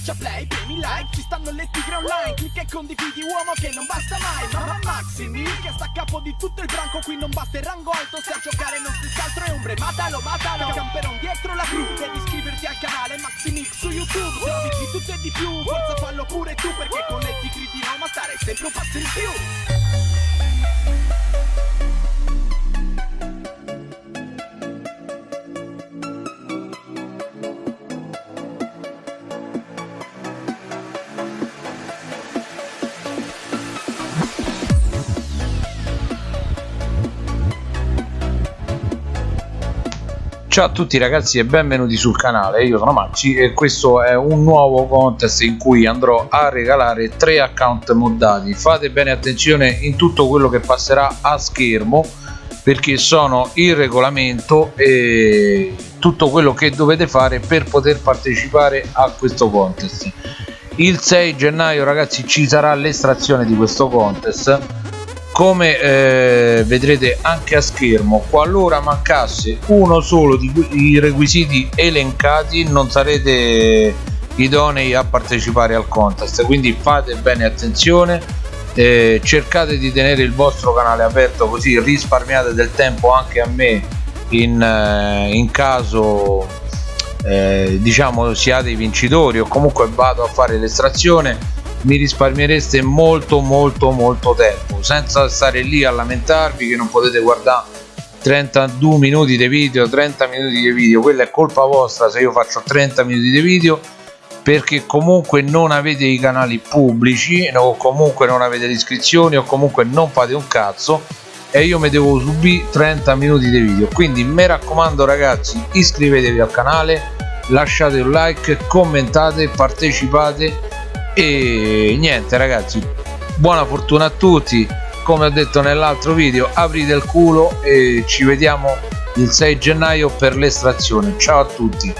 Schiaccia play, premi like, ci stanno le tigre online Clicca e condividi uomo che non basta mai Mamma Maximi che sta a capo di tutto il branco Qui non basta il rango alto se a giocare non si altro è ombre Matalo, matalo, camperon dietro la cru Devi iscriverti al canale Maximix su YouTube Se di tutto e di più, forza fallo pure tu Perché con le tigre di Roma stare sempre un passo in più Ciao a tutti ragazzi e benvenuti sul canale, io sono Maxi e questo è un nuovo contest in cui andrò a regalare tre account moddati. Fate bene attenzione in tutto quello che passerà a schermo perché sono il regolamento e tutto quello che dovete fare per poter partecipare a questo contest. Il 6 gennaio ragazzi ci sarà l'estrazione di questo contest come eh, vedrete anche a schermo qualora mancasse uno solo di requisiti elencati non sarete idonei a partecipare al contest. Quindi fate bene attenzione eh, cercate di tenere il vostro canale aperto così risparmiate del tempo anche a me in, eh, in caso eh, diciamo siate i vincitori o comunque vado a fare l'estrazione mi risparmiereste molto molto molto tempo senza stare lì a lamentarvi che non potete guardare 32 minuti di video 30 minuti di video. Quella è colpa vostra se io faccio 30 minuti di video perché comunque non avete i canali pubblici o comunque non avete le iscrizioni o comunque non fate un cazzo e io mi devo subire 30 minuti di video. Quindi mi raccomando ragazzi iscrivetevi al canale lasciate un like commentate partecipate e niente ragazzi buona fortuna a tutti. Come ho detto nell'altro video aprite il culo e ci vediamo il 6 gennaio per l'estrazione. Ciao a tutti.